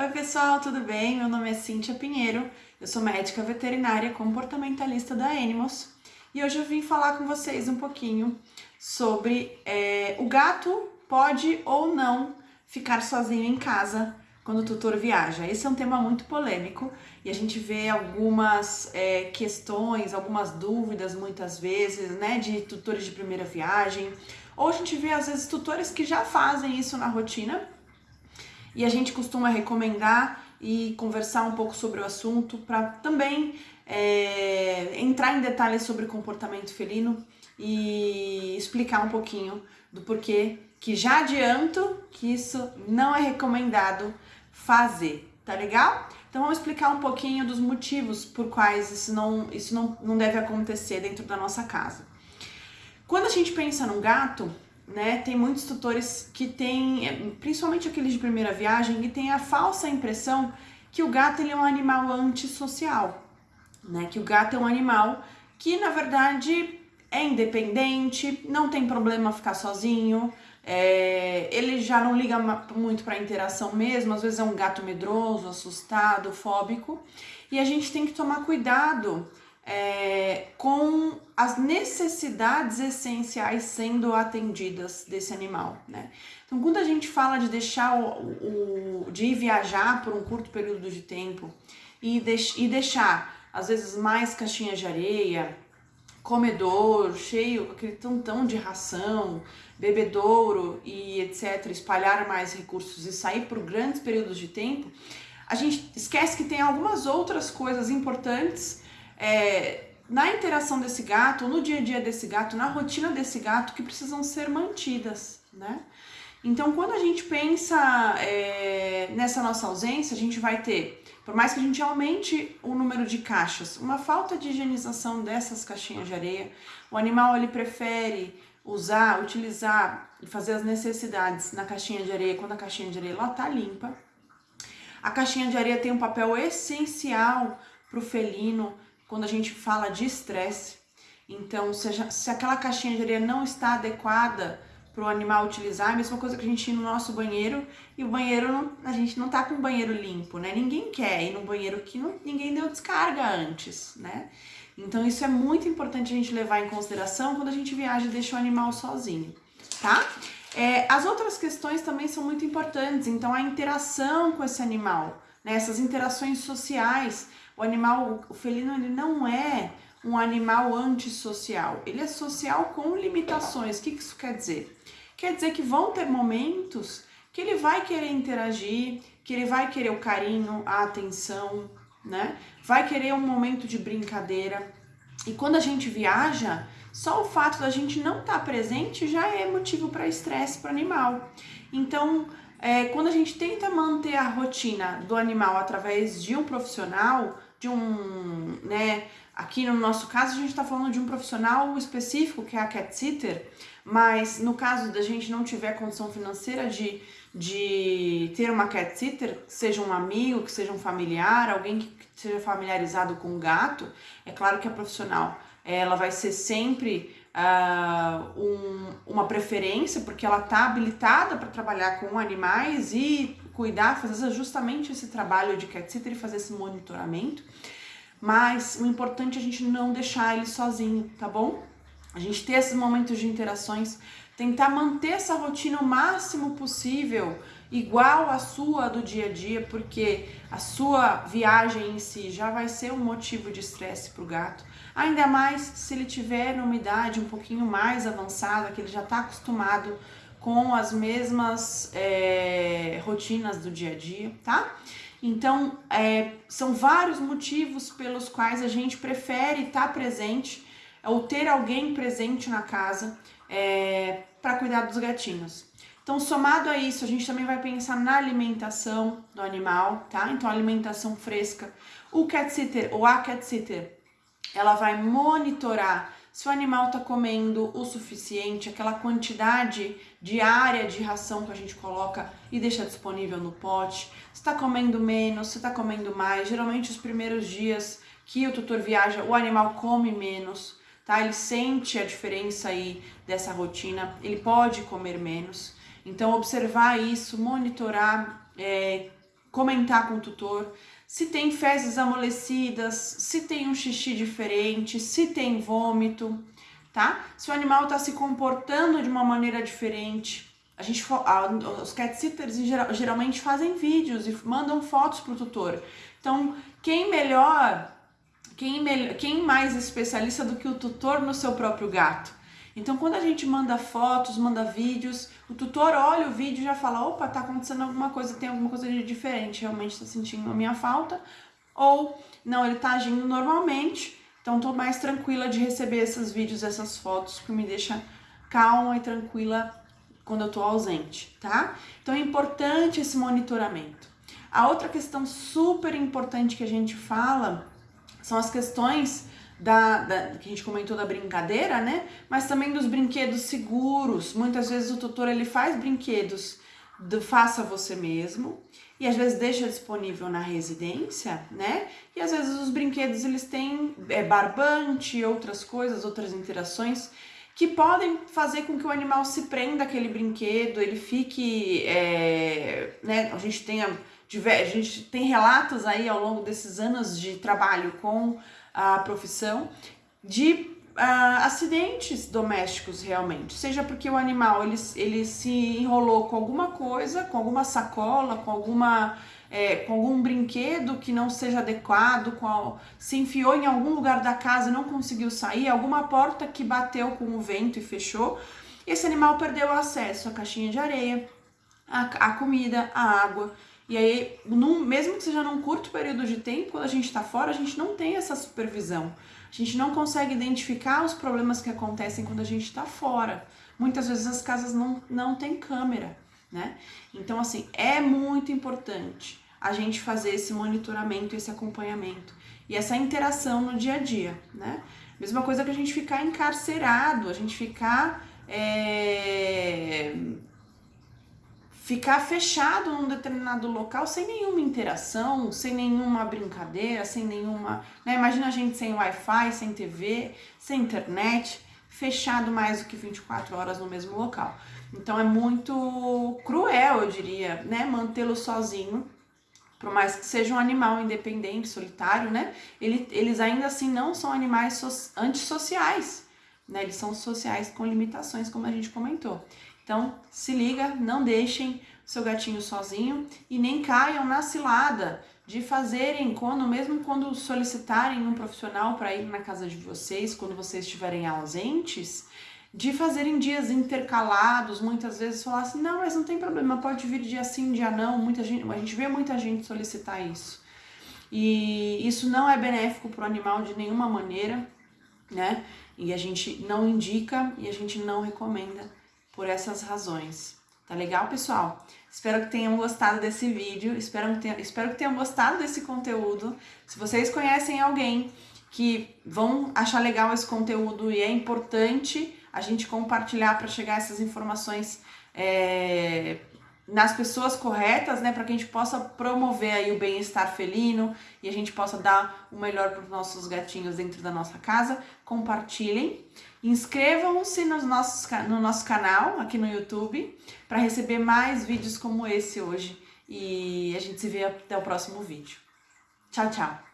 Oi pessoal, tudo bem? Meu nome é Cíntia Pinheiro, eu sou médica veterinária comportamentalista da Animals e hoje eu vim falar com vocês um pouquinho sobre é, o gato pode ou não ficar sozinho em casa quando o tutor viaja. Esse é um tema muito polêmico e a gente vê algumas é, questões, algumas dúvidas muitas vezes, né, de tutores de primeira viagem, ou a gente vê às vezes tutores que já fazem isso na rotina e a gente costuma recomendar e conversar um pouco sobre o assunto para também é, entrar em detalhes sobre comportamento felino e explicar um pouquinho do porquê que já adianto que isso não é recomendado fazer, tá legal? Então vamos explicar um pouquinho dos motivos por quais isso não, isso não, não deve acontecer dentro da nossa casa. Quando a gente pensa num gato, né, tem muitos tutores que têm, é, principalmente aqueles de primeira viagem, que têm a falsa impressão que o gato ele é um animal antissocial, né, que o gato é um animal que na verdade é independente, não tem problema ficar sozinho, é, ele já não liga muito para interação mesmo, às vezes é um gato medroso, assustado, fóbico, e a gente tem que tomar cuidado é, com as necessidades essenciais sendo atendidas desse animal, né? Então, quando a gente fala de deixar o, o de ir viajar por um curto período de tempo e, deix, e deixar, às vezes, mais caixinhas de areia, comedor cheio, aquele tantão de ração, bebedouro e etc., espalhar mais recursos e sair por grandes períodos de tempo, a gente esquece que tem algumas outras coisas importantes é, na interação desse gato, no dia a dia desse gato, na rotina desse gato, que precisam ser mantidas, né? Então, quando a gente pensa é, nessa nossa ausência, a gente vai ter, por mais que a gente aumente o número de caixas, uma falta de higienização dessas caixinhas de areia, o animal ele prefere usar, utilizar e fazer as necessidades na caixinha de areia quando a caixinha de areia lá tá limpa. A caixinha de areia tem um papel essencial para o felino quando a gente fala de estresse. Então, se, a, se aquela caixinha de areia não está adequada para o animal utilizar, é a mesma coisa que a gente ir no nosso banheiro e o banheiro, não, a gente não tá com o banheiro limpo, né? Ninguém quer ir no banheiro que não, ninguém deu descarga antes, né? Então isso é muito importante a gente levar em consideração quando a gente viaja e deixa o animal sozinho, tá? É, as outras questões também são muito importantes, então a interação com esse animal, né? essas interações sociais, o animal, o felino, ele não é um animal antissocial. Ele é social com limitações. O que isso quer dizer? Quer dizer que vão ter momentos que ele vai querer interagir, que ele vai querer o carinho, a atenção, né? Vai querer um momento de brincadeira. E quando a gente viaja, só o fato da gente não estar tá presente já é motivo para estresse para o animal. Então, é, quando a gente tenta manter a rotina do animal através de um profissional, de um, né, aqui no nosso caso a gente está falando de um profissional específico que é a cat sitter, mas no caso da gente não tiver condição financeira de, de ter uma cat sitter, seja um amigo, que seja um familiar, alguém que seja familiarizado com o gato, é claro que a profissional ela vai ser sempre uh, um, uma preferência, porque ela está habilitada para trabalhar com animais e cuidar, fazer justamente esse trabalho de cat sitter e fazer esse monitoramento. Mas o importante é a gente não deixar ele sozinho, tá bom? A gente ter esses momentos de interações, tentar manter essa rotina o máximo possível, igual a sua do dia a dia, porque a sua viagem em si já vai ser um motivo de estresse para o gato. Ainda mais se ele tiver numa idade um pouquinho mais avançada, que ele já está acostumado com as mesmas é, rotinas do dia a dia, tá? Então, é, são vários motivos pelos quais a gente prefere estar presente ou ter alguém presente na casa é, para cuidar dos gatinhos. Então, somado a isso, a gente também vai pensar na alimentação do animal, tá? Então, alimentação fresca. O cat sitter ou a cat sitter, ela vai monitorar se o animal está comendo o suficiente, aquela quantidade diária de ração que a gente coloca e deixa disponível no pote, se está comendo menos, se está comendo mais. Geralmente os primeiros dias que o tutor viaja, o animal come menos, tá? Ele sente a diferença aí dessa rotina, ele pode comer menos. Então observar isso, monitorar, é, comentar com o tutor se tem fezes amolecidas, se tem um xixi diferente, se tem vômito, tá? Se o animal está se comportando de uma maneira diferente. A gente, os cat sitters geralmente fazem vídeos e mandam fotos para o tutor. Então, quem melhor, quem, melhor, quem mais especialista do que o tutor no seu próprio gato? Então, quando a gente manda fotos, manda vídeos, o tutor olha o vídeo e já fala: opa, tá acontecendo alguma coisa, tem alguma coisa de diferente, realmente tá sentindo a minha falta. Ou, não, ele tá agindo normalmente, então tô mais tranquila de receber esses vídeos, essas fotos, que me deixa calma e tranquila quando eu tô ausente, tá? Então é importante esse monitoramento. A outra questão super importante que a gente fala são as questões da, da, que a gente comentou da brincadeira, né? Mas também dos brinquedos seguros. Muitas vezes o tutor ele faz brinquedos do faça você mesmo e às vezes deixa disponível na residência, né? E às vezes os brinquedos eles têm é, barbante, outras coisas, outras interações que podem fazer com que o animal se prenda àquele brinquedo, ele fique, é, né? A gente tem a, a gente tem relatos aí ao longo desses anos de trabalho com a profissão de uh, acidentes domésticos realmente, seja porque o animal ele, ele se enrolou com alguma coisa, com alguma sacola, com alguma é, com algum brinquedo que não seja adequado, com, se enfiou em algum lugar da casa e não conseguiu sair, alguma porta que bateu com o vento e fechou, esse animal perdeu acesso à caixinha de areia, à comida, à água. E aí, mesmo que seja num curto período de tempo, quando a gente está fora, a gente não tem essa supervisão. A gente não consegue identificar os problemas que acontecem quando a gente está fora. Muitas vezes as casas não, não têm câmera, né? Então, assim, é muito importante a gente fazer esse monitoramento, esse acompanhamento e essa interação no dia a dia, né? Mesma coisa que a gente ficar encarcerado, a gente ficar é, ficar fechado num determinado local sem nenhuma interação, sem nenhuma brincadeira, sem nenhuma. Né? Imagina a gente sem Wi-Fi, sem TV, sem internet, fechado mais do que 24 horas no mesmo local. Então é muito cruel, eu diria, né? Mantê-lo sozinho. Por mais que seja um animal independente, solitário, né? Ele, eles ainda assim não são animais so antissociais, né? Eles são sociais com limitações, como a gente comentou. Então, se liga, não deixem seu gatinho sozinho e nem caiam na cilada de fazerem quando mesmo quando solicitarem um profissional para ir na casa de vocês, quando vocês estiverem ausentes, de fazerem dias intercalados, muitas vezes falar assim: "Não, mas não tem problema, pode vir dia sim, dia não". Muita gente, a gente vê muita gente solicitar isso. E isso não é benéfico para o animal de nenhuma maneira, né? E a gente não indica e a gente não recomenda por essas razões. Tá legal, pessoal? Espero que tenham gostado desse vídeo, espero que tenham, espero que tenham gostado desse conteúdo. Se vocês conhecem alguém que vão achar legal esse conteúdo e é importante a gente compartilhar para chegar essas informações é, nas pessoas corretas, né, para que a gente possa promover aí o bem-estar felino e a gente possa dar o melhor para os nossos gatinhos dentro da nossa casa. Compartilhem, inscrevam-se no nosso, no nosso canal aqui no YouTube para receber mais vídeos como esse hoje e a gente se vê até o próximo vídeo. Tchau, tchau!